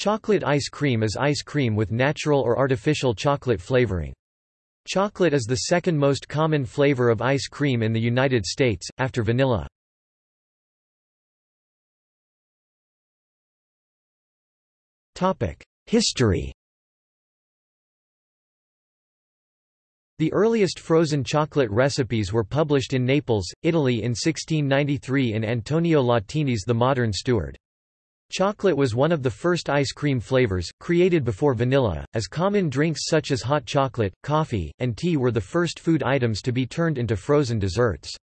Chocolate ice cream is ice cream with natural or artificial chocolate flavoring. Chocolate is the second most common flavor of ice cream in the United States, after vanilla. History The earliest frozen chocolate recipes were published in Naples, Italy in 1693 in Antonio Latini's The Modern Steward. Chocolate was one of the first ice cream flavors, created before vanilla, as common drinks such as hot chocolate, coffee, and tea were the first food items to be turned into frozen desserts.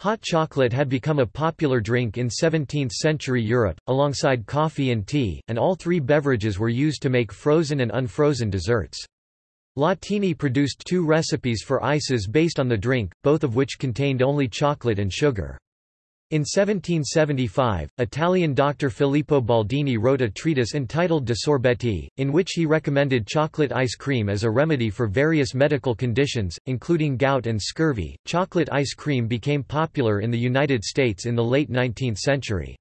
Hot chocolate had become a popular drink in 17th-century Europe, alongside coffee and tea, and all three beverages were used to make frozen and unfrozen desserts. Latini produced two recipes for ices based on the drink, both of which contained only chocolate and sugar. In 1775, Italian doctor Filippo Baldini wrote a treatise entitled De Sorbetti, in which he recommended chocolate ice cream as a remedy for various medical conditions, including gout and scurvy. Chocolate ice cream became popular in the United States in the late 19th century.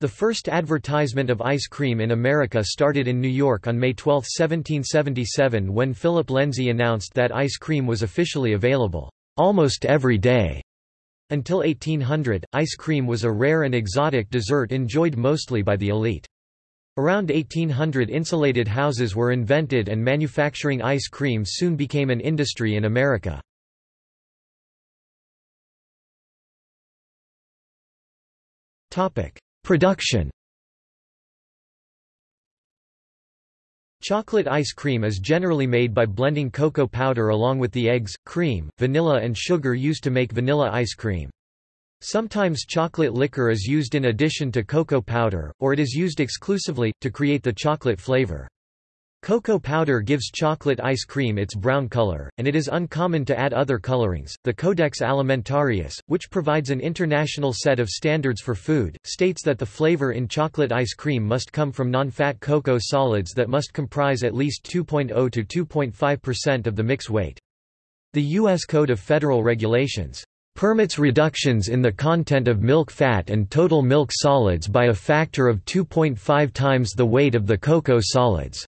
The first advertisement of ice cream in America started in New York on May 12, 1777 when Philip Lenzi announced that ice cream was officially available, almost every day. Until 1800, ice cream was a rare and exotic dessert enjoyed mostly by the elite. Around 1800 insulated houses were invented and manufacturing ice cream soon became an industry in America. Production Chocolate ice cream is generally made by blending cocoa powder along with the eggs, cream, vanilla and sugar used to make vanilla ice cream. Sometimes chocolate liquor is used in addition to cocoa powder, or it is used exclusively, to create the chocolate flavor. Cocoa powder gives chocolate ice cream its brown color, and it is uncommon to add other colorings. The Codex Alimentarius, which provides an international set of standards for food, states that the flavor in chocolate ice cream must come from non-fat cocoa solids that must comprise at least 2.0 to 2.5% of the mix weight. The U.S. Code of Federal Regulations permits reductions in the content of milk fat and total milk solids by a factor of 2.5 times the weight of the cocoa solids.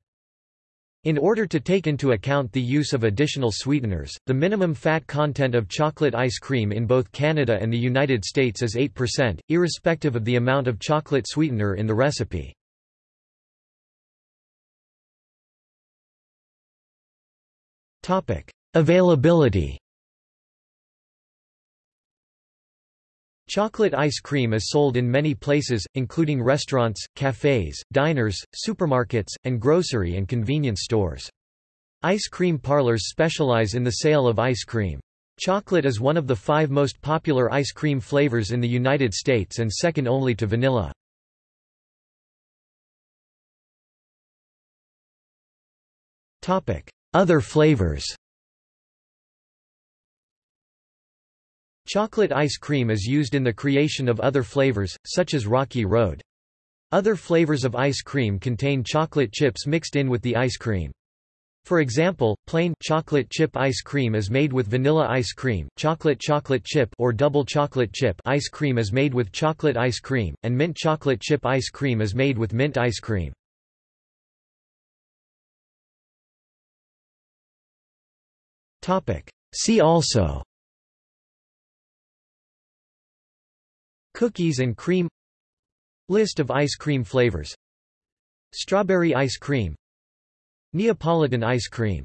In order to take into account the use of additional sweeteners, the minimum fat content of chocolate ice cream in both Canada and the United States is 8%, irrespective of the amount of chocolate sweetener in the recipe. Availability Chocolate ice cream is sold in many places, including restaurants, cafes, diners, supermarkets, and grocery and convenience stores. Ice cream parlors specialize in the sale of ice cream. Chocolate is one of the five most popular ice cream flavors in the United States and second only to vanilla. Other flavors Chocolate ice cream is used in the creation of other flavors, such as Rocky Road. Other flavors of ice cream contain chocolate chips mixed in with the ice cream. For example, plain chocolate chip ice cream is made with vanilla ice cream, chocolate chocolate chip or double chocolate chip ice cream is made with chocolate ice cream, and mint chocolate chip ice cream is made with mint ice cream. See also Cookies and cream List of ice cream flavors Strawberry ice cream Neapolitan ice cream